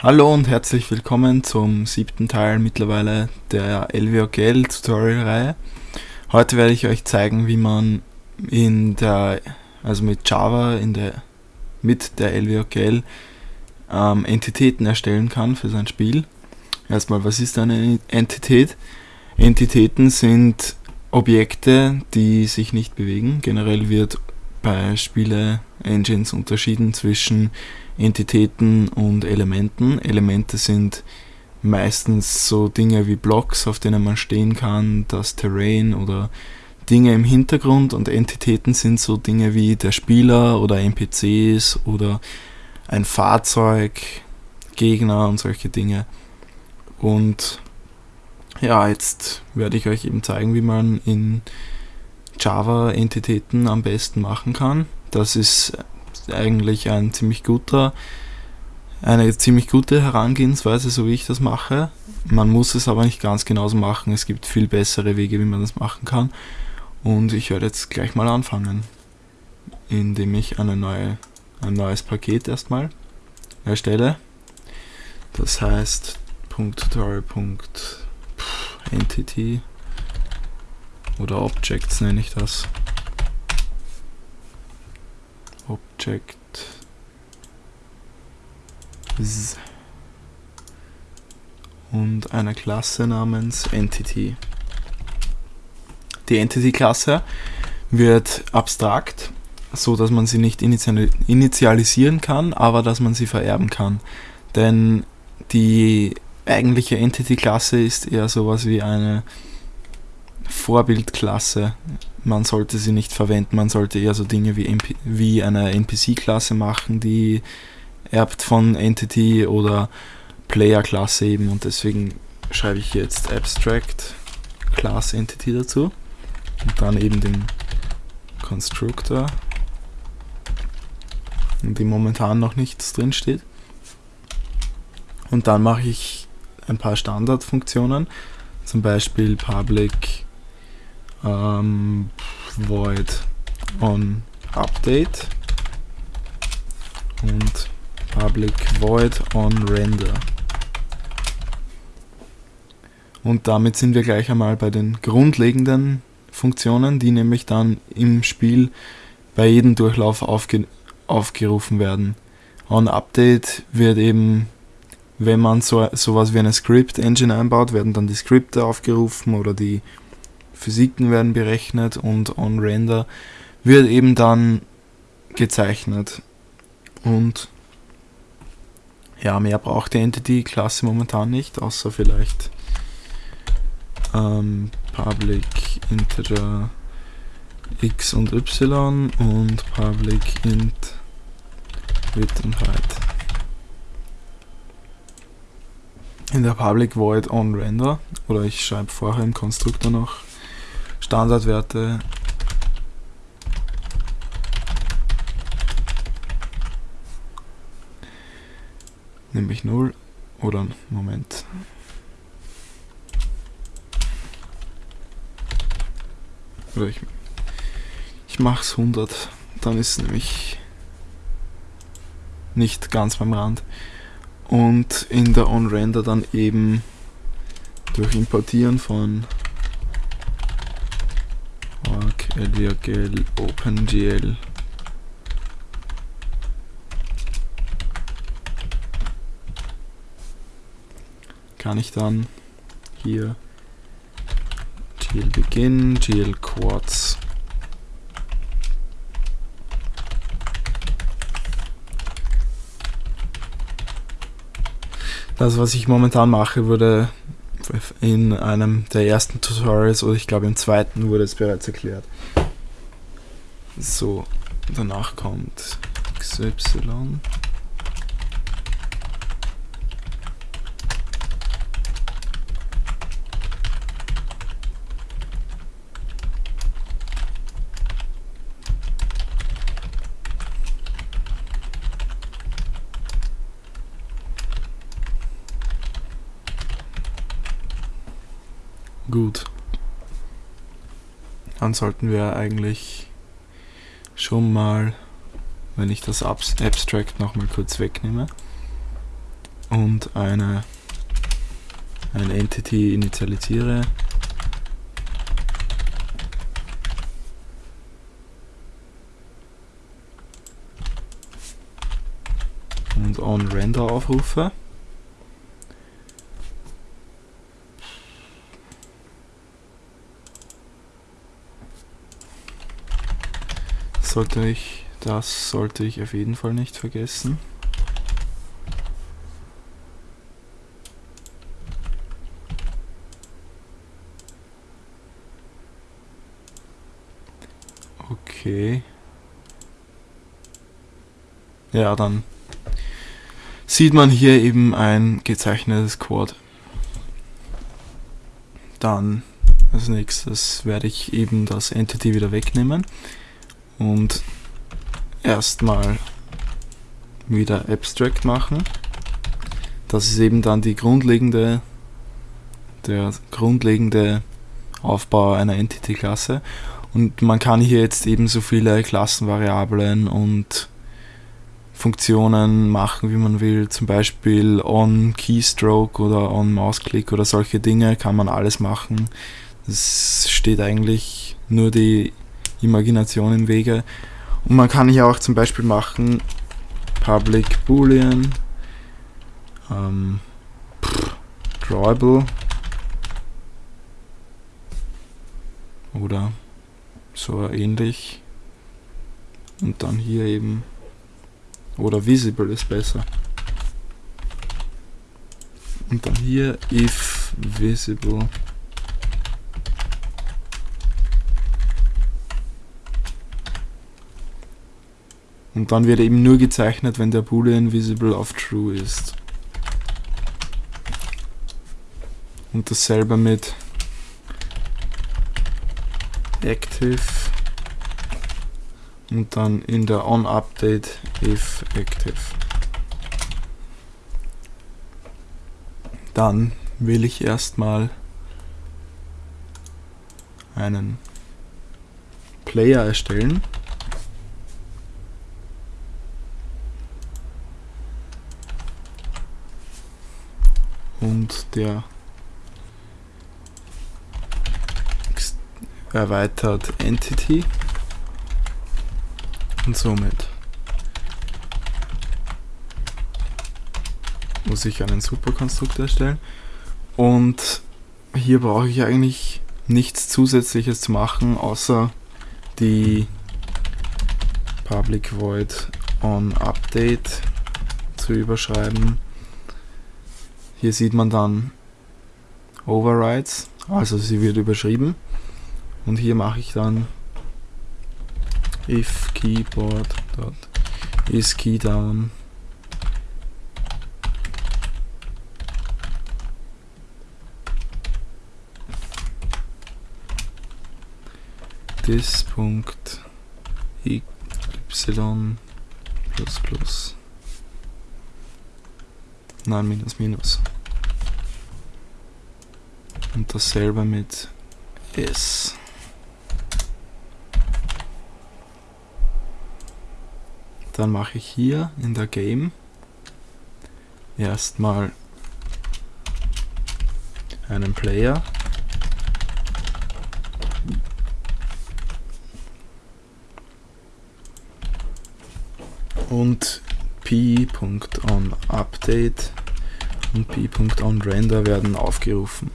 Hallo und herzlich willkommen zum siebten Teil mittlerweile der LWOGL Tutorial-Reihe. Heute werde ich euch zeigen, wie man in der, also mit Java in der, mit der LWOGL ähm, Entitäten erstellen kann für sein Spiel. Erstmal, was ist eine Entität? Entitäten sind Objekte, die sich nicht bewegen. Generell wird bei Spiele-Engines unterschieden zwischen Entitäten und Elementen. Elemente sind meistens so Dinge wie Blocks, auf denen man stehen kann, das Terrain oder Dinge im Hintergrund und Entitäten sind so Dinge wie der Spieler oder NPCs oder ein Fahrzeug, Gegner und solche Dinge. Und ja, jetzt werde ich euch eben zeigen, wie man in Java Entitäten am besten machen kann. Das ist eigentlich ein ziemlich guter, eine ziemlich gute Herangehensweise, so wie ich das mache. Man muss es aber nicht ganz genauso machen. Es gibt viel bessere Wege, wie man das machen kann. Und ich werde jetzt gleich mal anfangen, indem ich eine neue, ein neues Paket erstmal erstelle. Das heißt .tutorial.entity oder Objects nenne ich das. Object und eine Klasse namens Entity. Die Entity-Klasse wird abstrakt, so dass man sie nicht initialisieren kann, aber dass man sie vererben kann. Denn die eigentliche Entity-Klasse ist eher sowas wie eine Vorbildklasse. Man sollte sie nicht verwenden, man sollte eher so Dinge wie, MP wie eine NPC-Klasse machen, die erbt von Entity oder Player-Klasse eben. Und deswegen schreibe ich jetzt Abstract Class Entity dazu. Und dann eben den Constructor. In dem momentan noch nichts drin steht und dann mache ich ein paar Standardfunktionen. Zum Beispiel public ähm, void on update und public void on render. Und damit sind wir gleich einmal bei den grundlegenden Funktionen, die nämlich dann im Spiel bei jedem Durchlauf aufge aufgerufen werden. On Update wird eben, wenn man so sowas wie eine Script Engine einbaut, werden dann die Skripte aufgerufen oder die Physiken werden berechnet und on Render wird eben dann gezeichnet. Und ja, mehr braucht die Entity-Klasse momentan nicht, außer vielleicht ähm, Public Integer x und y und Public int width und height. In der Public Void on Render oder ich schreibe vorher im Konstruktor noch Standardwerte nämlich 0 oder Moment. Oder ich, ich mache es 100, dann ist es nämlich nicht ganz beim Rand. Und in der OnRender dann eben durch Importieren von lvgl, OpenGL kann ich dann hier GL Begin, GL Quartz. Das, was ich momentan mache, wurde in einem der ersten Tutorials oder ich glaube im zweiten wurde es bereits erklärt. So, danach kommt XY. Gut. Dann sollten wir eigentlich schon mal, wenn ich das Abstract nochmal kurz wegnehme und eine ein Entity initialisiere. Und on render aufrufe. Sollte ich, das sollte ich auf jeden Fall nicht vergessen. Okay. Ja, dann sieht man hier eben ein gezeichnetes Quad. Dann als nächstes werde ich eben das Entity wieder wegnehmen und erstmal wieder Abstract machen. Das ist eben dann die grundlegende, der grundlegende Aufbau einer Entity-Klasse und man kann hier jetzt eben so viele Klassenvariablen und Funktionen machen, wie man will. Zum Beispiel on Keystroke oder on Mausklick oder solche Dinge kann man alles machen. Es steht eigentlich nur die Imagination im Wege. Und man kann hier auch zum Beispiel machen Public Boolean, ähm, Drawable oder so ähnlich. Und dann hier eben, oder visible ist besser. Und dann hier if visible. Und dann wird eben nur gezeichnet, wenn der Boolean visible auf true ist. Und dasselbe mit active und dann in der onUpdate if active. Dann will ich erstmal einen Player erstellen. Und der erweitert Entity und somit muss ich einen Superkonstrukt erstellen und hier brauche ich eigentlich nichts zusätzliches zu machen, außer die public void on update zu überschreiben. Hier sieht man dann Overrides, also sie wird überschrieben. Und hier mache ich dann if keyboard is plus plus nein minus minus. Und dasselbe mit s. Dann mache ich hier in der Game erstmal einen Player. Und p.onUpdate und p.onRender werden aufgerufen.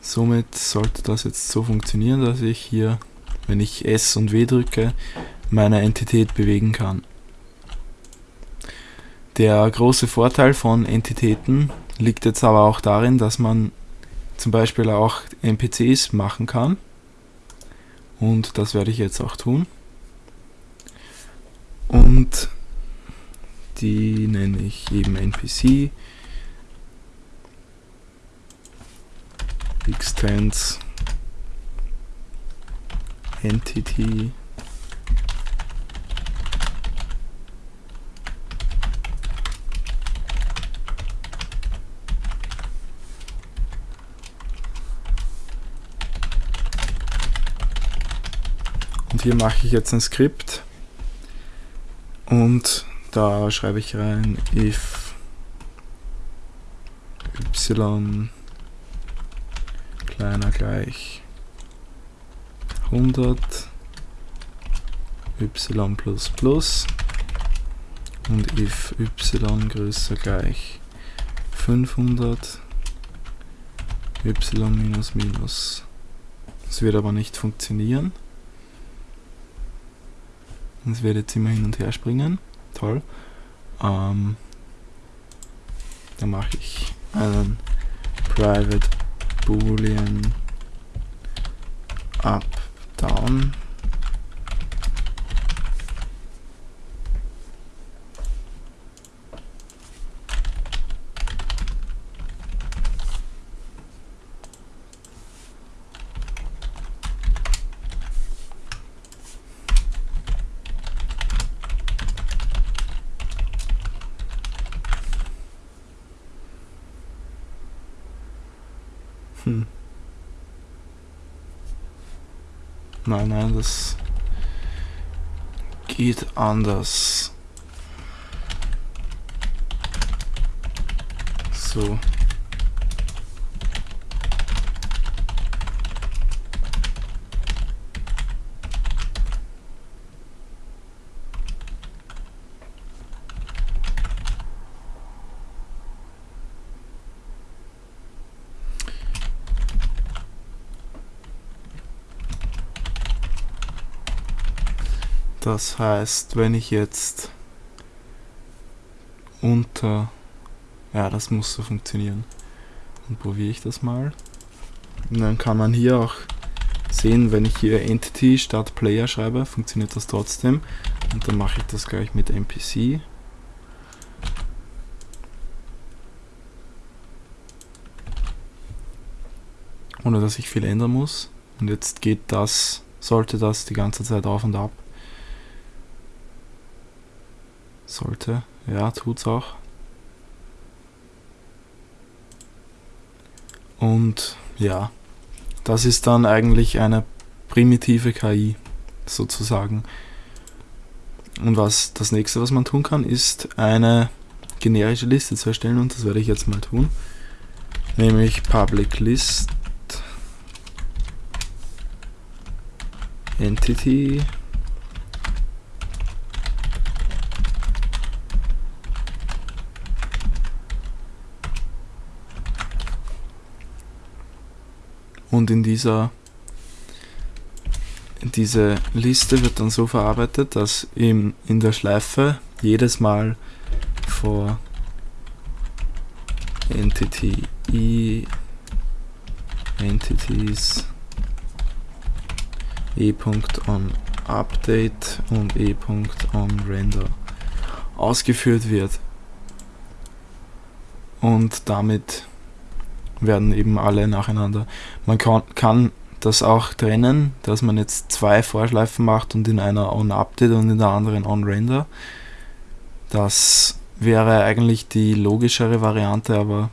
Somit sollte das jetzt so funktionieren, dass ich hier, wenn ich S und W drücke, meine Entität bewegen kann. Der große Vorteil von Entitäten liegt jetzt aber auch darin, dass man zum Beispiel auch NPCs machen kann. Und das werde ich jetzt auch tun. Und die nenne ich eben NPC. Extends Entity. Hier mache ich jetzt ein Skript und da schreibe ich rein if y kleiner gleich 100 y plus plus und if y größer gleich 500 y minus minus. Das wird aber nicht funktionieren. Es wird jetzt immer hin und her springen. Toll. Ähm, dann mache ich einen private boolean up down Hm. Nein, nein, das geht anders. So. Das heißt, wenn ich jetzt unter... Ja, das muss so funktionieren. Dann probiere ich das mal. Und dann kann man hier auch sehen, wenn ich hier Entity statt Player schreibe, funktioniert das trotzdem. Und dann mache ich das gleich mit NPC. Ohne dass ich viel ändern muss. Und jetzt geht das, sollte das die ganze Zeit auf und ab. Sollte. Ja, tut's auch. Und ja, das ist dann eigentlich eine primitive KI sozusagen. Und was das nächste, was man tun kann, ist eine generische Liste zu erstellen und das werde ich jetzt mal tun. Nämlich public list entity und in dieser diese Liste wird dann so verarbeitet, dass im, in der Schleife jedes Mal vor Entity i Entities e.on Update und e.on Render ausgeführt wird. Und damit werden eben alle nacheinander. Man kann, kann das auch trennen, dass man jetzt zwei Vorschleifen macht und in einer on-update und in der anderen on-render. Das wäre eigentlich die logischere Variante, aber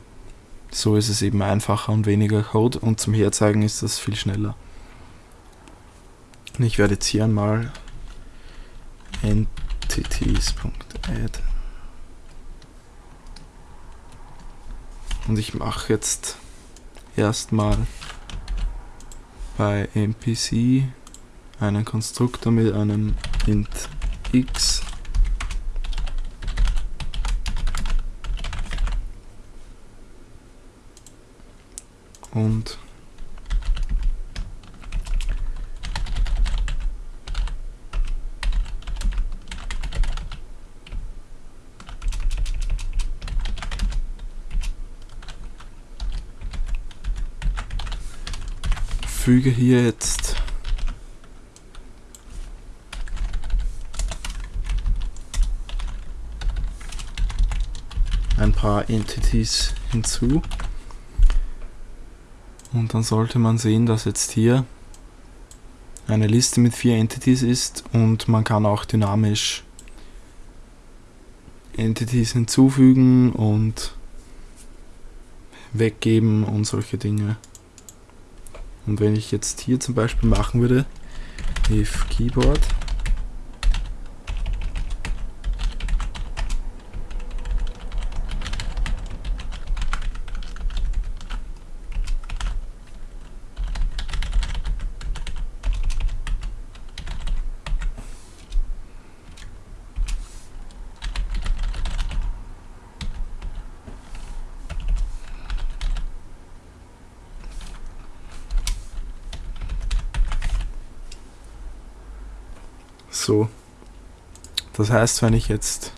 so ist es eben einfacher und weniger Code und zum Herzeigen ist das viel schneller. Ich werde jetzt hier einmal entities.add und ich mache jetzt erstmal bei NPC einen Konstruktor mit einem int x. Und füge hier jetzt ein paar Entities hinzu und dann sollte man sehen, dass jetzt hier eine Liste mit vier Entities ist und man kann auch dynamisch Entities hinzufügen und weggeben und solche Dinge. Und wenn ich jetzt hier zum Beispiel machen würde, if keyboard So. Das heißt, wenn ich jetzt...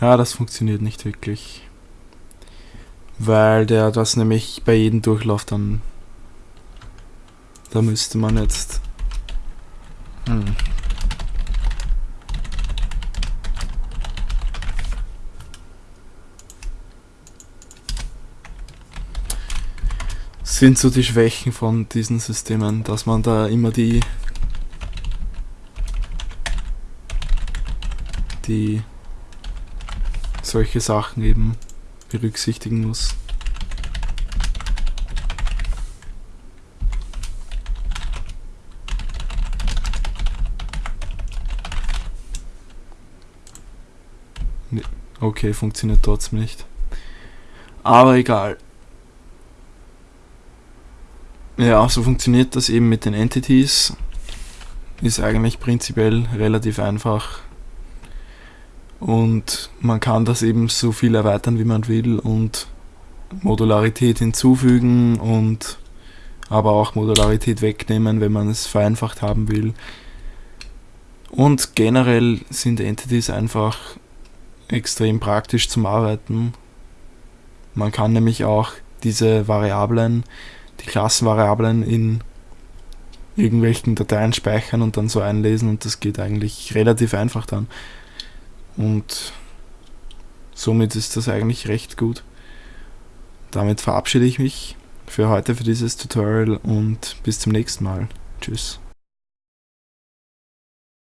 Ja, das funktioniert nicht wirklich. Weil der das nämlich bei jedem Durchlauf dann... Da müsste man jetzt... Hm. sind so die Schwächen von diesen Systemen, dass man da immer die die solche Sachen eben berücksichtigen muss. Okay, funktioniert trotzdem nicht. Aber egal. Ja, so funktioniert das eben mit den Entities. Ist eigentlich prinzipiell relativ einfach. Und man kann das eben so viel erweitern, wie man will und Modularität hinzufügen und aber auch Modularität wegnehmen, wenn man es vereinfacht haben will. Und generell sind Entities einfach extrem praktisch zum Arbeiten. Man kann nämlich auch diese Variablen die Klassenvariablen in irgendwelchen Dateien speichern und dann so einlesen und das geht eigentlich relativ einfach dann. Und somit ist das eigentlich recht gut. Damit verabschiede ich mich für heute für dieses Tutorial und bis zum nächsten Mal. Tschüss.